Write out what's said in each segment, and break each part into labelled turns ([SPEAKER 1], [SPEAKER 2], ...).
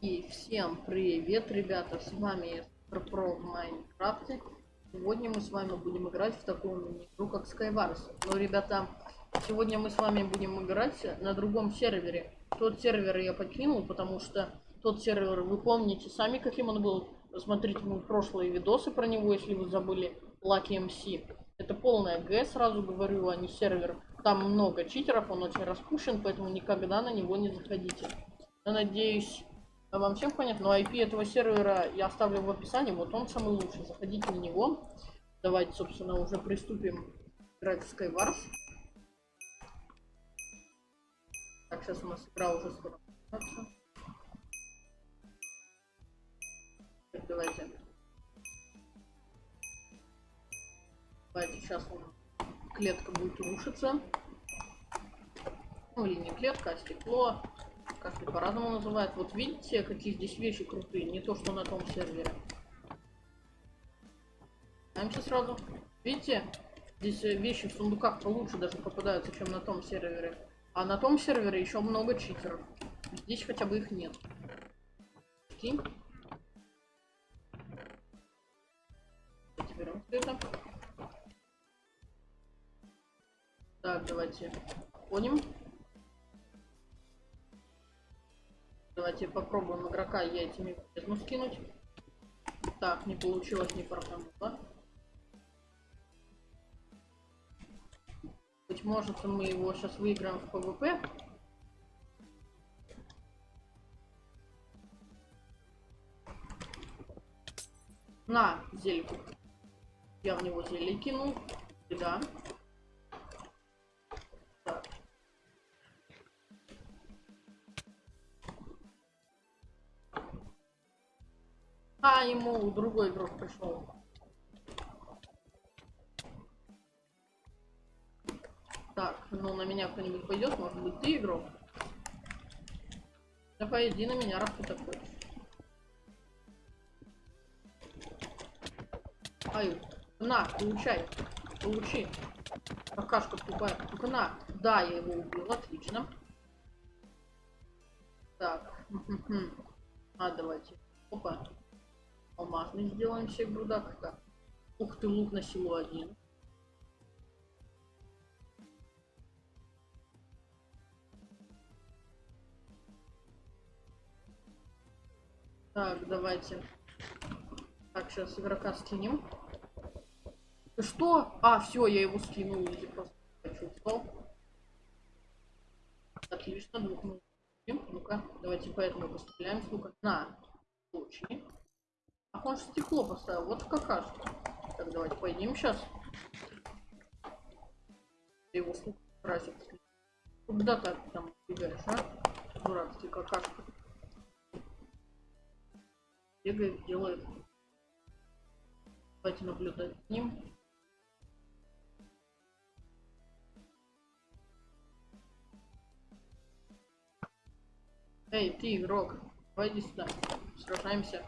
[SPEAKER 1] И всем привет, ребята, с вами Про в Майнкрафте. Сегодня мы с вами будем играть в такую мини-игру, как Skywars. Но, ребята, сегодня мы с вами будем играть на другом сервере. Тот сервер я покинул, потому что тот сервер, вы помните сами, каким он был. Посмотрите мои прошлые видосы про него, если вы забыли. Lucky MC. Это полная Г, сразу говорю, а не сервер. Там много читеров, он очень распущен, поэтому никогда на него не заходите. Я надеюсь, вам всем понятно, но IP этого сервера я оставлю в описании, вот он самый лучший, заходите на него. Давайте, собственно, уже приступим играть в Skywars. Так, сейчас у нас игра уже скоро. Так, давайте. Давайте, сейчас клетка будет рушиться. Ну или не клетка, а стекло как-то по-разному называют. Вот видите, какие здесь вещи крутые, не то, что на том сервере. Даемся сразу. Видите, здесь э, вещи в сундуках получше даже попадаются, чем на том сервере. А на том сервере еще много читеров. Здесь хотя бы их нет. Steam. Берем это. Так, давайте. Ходим. Давайте попробуем игрока яйцами бездну скинуть. Так, не получилось, не фартануло. Быть может, мы его сейчас выиграем в ПВП. На, зельку. Я в него зелье кинул. Да. А, ему другой игрок пришел. Так, ну на меня кто-нибудь пойдет, может быть ты игрок? Давай иди на меня, раз ты такой. Ай, на, получай, получи. Какашка тупая. Только на. Да, я его убил, отлично. Так. А, давайте. Опа. Алмазный сделаем себе грудак. Так. Ух ты, лук на силу один. Так, давайте. Так, сейчас игрока скинем. Ты что? А, все, я его скинул. Изи просто почувствовал. Отлично, двух мы. Ну-ка, давайте поэтому постреляем с. На, получи. Ах, он стекло поставил. Вот какашка. Так, давайте пойдем сейчас. Его слух красит. Куда ты там бегаешь, а? Дурак, ты какашка. Бегает, делает. Давайте наблюдать с ним. Эй, ты игрок, пойди сюда, сражаемся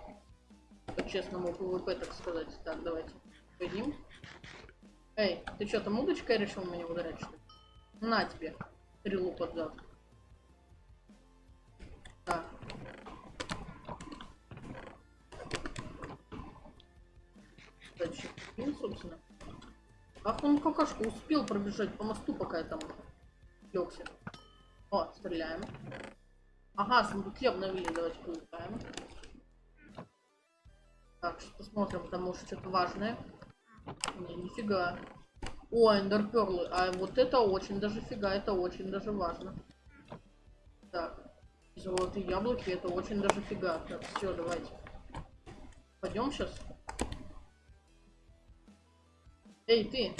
[SPEAKER 1] по-честному PvP, так сказать. Так, давайте. Пойдем. Эй, ты что, там удочкой решил меня ударять, что ли? На тебе. Стрелу под зад. Дальше. Ну, собственно. Ах, он какашка успел пробежать по мосту, пока я там легся. О, стреляем. Ага, сундуки обновили, давайте получаем. Так, посмотрим, там может что-то важное. Не, нифига. О, эндерперлы. А вот это очень даже фига, это очень даже важно. Так. Золотые яблоки, это очень даже фига. Так, все, давайте. Пойдем сейчас. Эй, ты.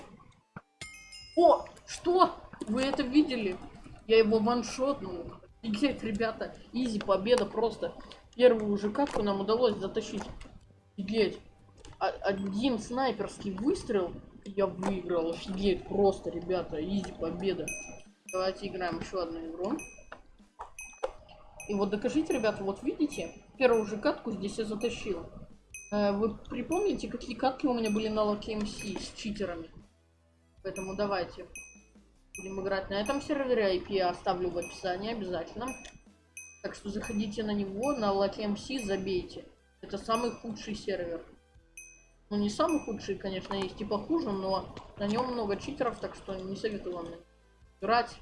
[SPEAKER 1] О, что? Вы это видели? Я его ваншотнул. Офигеть, ребята. Изи, победа просто. Первую уже катку нам удалось затащить. Офигеть. А, один снайперский выстрел, я выиграл. Офигеть, просто, ребята, изи победа. Давайте играем еще одну игру. И вот докажите, ребята, вот видите, первую же катку здесь я затащил. Э, вы припомните, какие катки у меня были на Lucky MC с читерами? Поэтому давайте будем играть на этом сервере. IP я оставлю в описании обязательно. Так что заходите на него, на LakeMC забейте. Это самый худший сервер. Ну, не самый худший, конечно, есть и похуже, но на нем много читеров, так что не советую вам играть.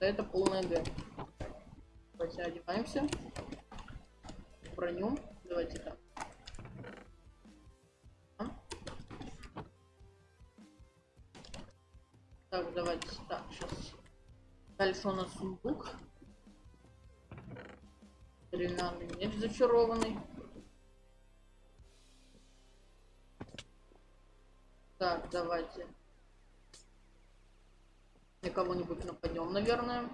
[SPEAKER 1] Это полная Г. Давайте одеваемся. Броню. Давайте так. Так, давайте так, сейчас. Дальше у нас сундук. Деревянный меч зачарованный. Так, давайте. На кого-нибудь нападем, наверное.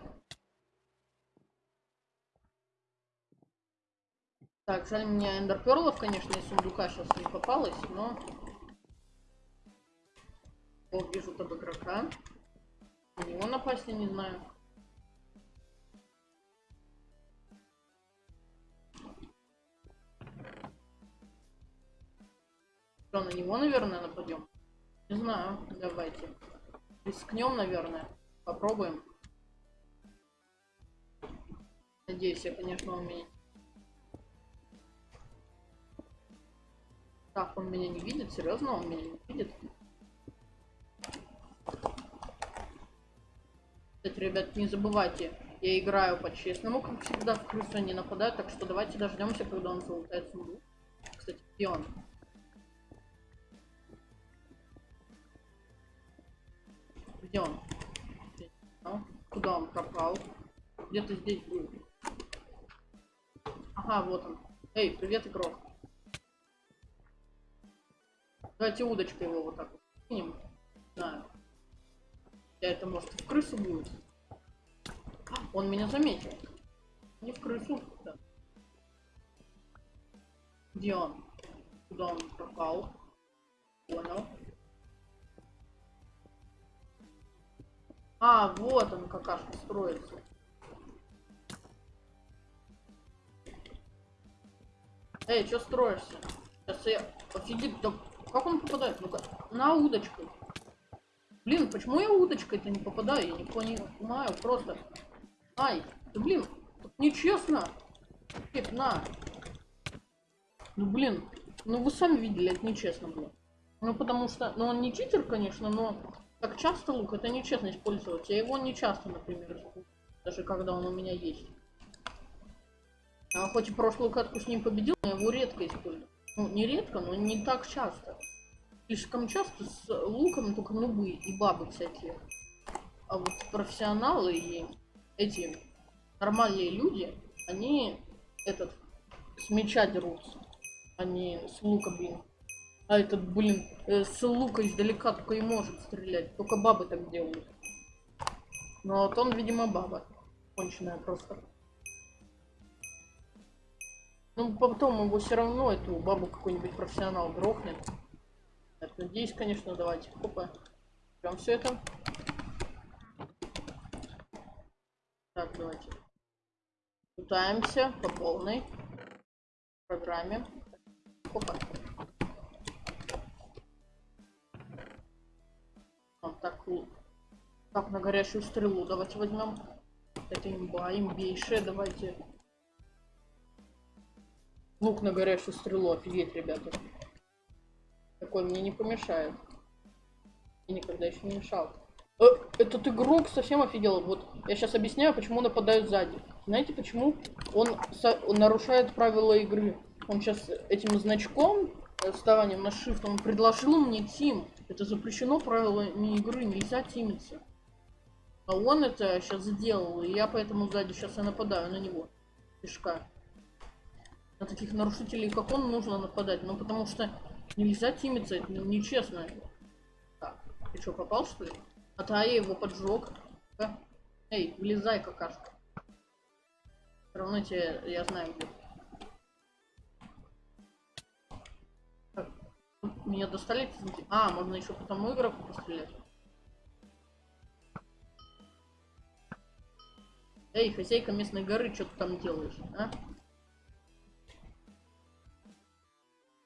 [SPEAKER 1] Так, жаль, мне эндерперлов, конечно, из сундука сейчас не попалось, но... О, вижу там игрока. На него напасть я не знаю. Что, на него, наверное, нападем? Не знаю, давайте. Рискнем, наверное. Попробуем. Надеюсь, я, конечно, он меня... Так, он меня не видит? Серьезно, он меня не видит? Кстати, ребят, не забывайте, я играю по-честному, как всегда, в крысу не нападаю, так что давайте дождемся, когда он залутает сундук. Кстати, где он? Где-то здесь был. Ага, вот он. Эй, привет, игрок. Давайте удочкой его вот так вот кинем. Знаю. Я это может в крысу будет. Он меня заметил. Не в крысу. Да. Где он? Куда он пропал? Понял. А, вот он какашка строится. Эй, что строишься? Сейчас я... Офигеть, да как он попадает? Ну-ка, на удочку. Блин, почему я удочкой-то не попадаю? Я не понимаю, просто. Ай, да блин, нечестно. Нет, на. Ну блин, ну вы сами видели, это нечестно было. Ну потому что, ну он не читер, конечно, но так часто лук, это нечестно использовать. Я его не часто, например, даже когда он у меня есть. А хоть и прошлую катку с ним победил, но его редко использую. Ну, не редко, но не так часто. Слишком часто с луком только нубы и бабы всякие. А вот профессионалы и эти нормальные люди, они этот с меча дерутся, а не с лука, блин. А этот, блин, э, с лука издалека только и может стрелять. Только бабы так делают. Но вот он, видимо, баба. Конченая просто. Ну, потом его все равно, эту бабу какой-нибудь профессионал грохнет. Так, надеюсь, конечно, давайте. Опа. Берем все это. Так, давайте. Пытаемся по полной программе. Опа. так, так, на горячую стрелу давайте возьмем. Это имба, имбейшая, давайте. Лук на горячую стрелу, офигеть, ребята. Такой мне не помешает. И никогда еще не мешал. Э, этот игрок совсем офигел. Вот я сейчас объясняю, почему нападают сзади. Знаете, почему он, он нарушает правила игры? Он сейчас этим значком, вставанием на shift, он предложил мне тим. Это запрещено правилами игры, нельзя тимиться. А он это сейчас сделал, и я поэтому сзади сейчас и нападаю на него. Пешка. На таких нарушителей, как он, нужно нападать. Ну, потому что нельзя тимиться, это нечестно. Так, ты что, попал, что ли? А то я его поджег. А? Эй, вылезай, какашка. Все равно тебе, я знаю, где. Меня достали? А, можно еще по тому игроку пострелять. Эй, хозяйка местной горы, что ты там делаешь, а?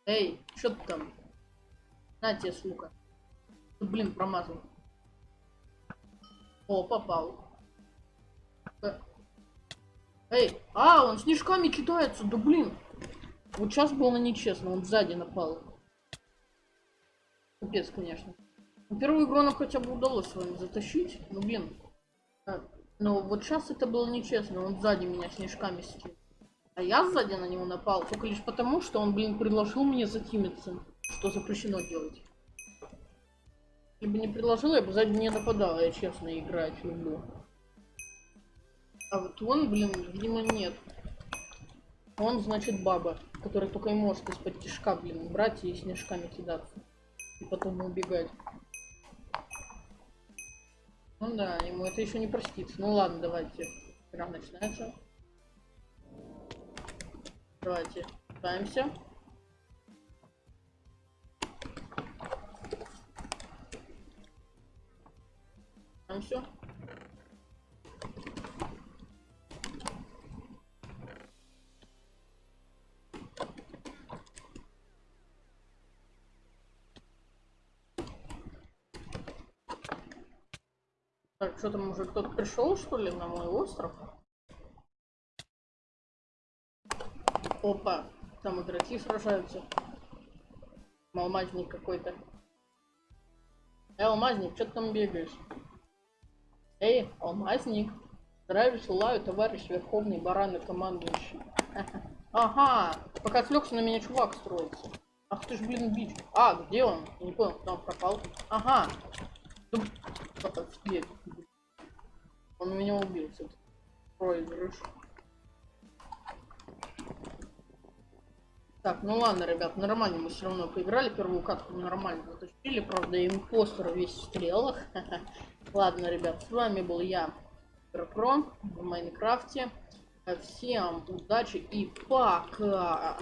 [SPEAKER 1] Эй, что ты там? На тебе, сука. Ты, блин, промазал. О, попал. Эй, а, он снежками кидается, да блин. Вот сейчас было нечестно, он сзади напал. Капец, конечно. Ну, Первую игру нам хотя бы удалось с вами затащить. Ну, блин. А, Но вот сейчас это было нечестно. Он сзади меня снежками скинул. А я сзади на него напал только лишь потому, что он, блин, предложил мне затимиться. Что запрещено делать. Если бы не предложил, я бы сзади не нападал. Я честно играть люблю. А вот он, блин, видимо, нет. Он, значит, баба, которая только и может из-под тишка, блин, брать и снежками кидаться. И потом убегать. Ну да, ему это еще не простится. Ну ладно, давайте. Игра начинается. Давайте пытаемся. Там все. Так, что там уже кто-то пришел, что ли, на мой остров? Опа, там игроки сражаются. Алмазник какой-то. Эй, алмазник, что ты там бегаешь? Эй, алмазник. Здравия желаю, товарищ Верховный Баран и командующий. Ага, пока отвлекся на меня чувак строится. Ах ты ж, блин, бич. А, где он? Не понял, куда он пропал. Ага. Офигеть. Он меня убил, все-таки. Проигрыш. Так, ну ладно, ребят, нормально мы все равно поиграли. Первую катку нормально затащили. Правда, импостер весь в стрелах. Ладно, ребят, с вами был я, Про в Майнкрафте. Всем удачи и пока!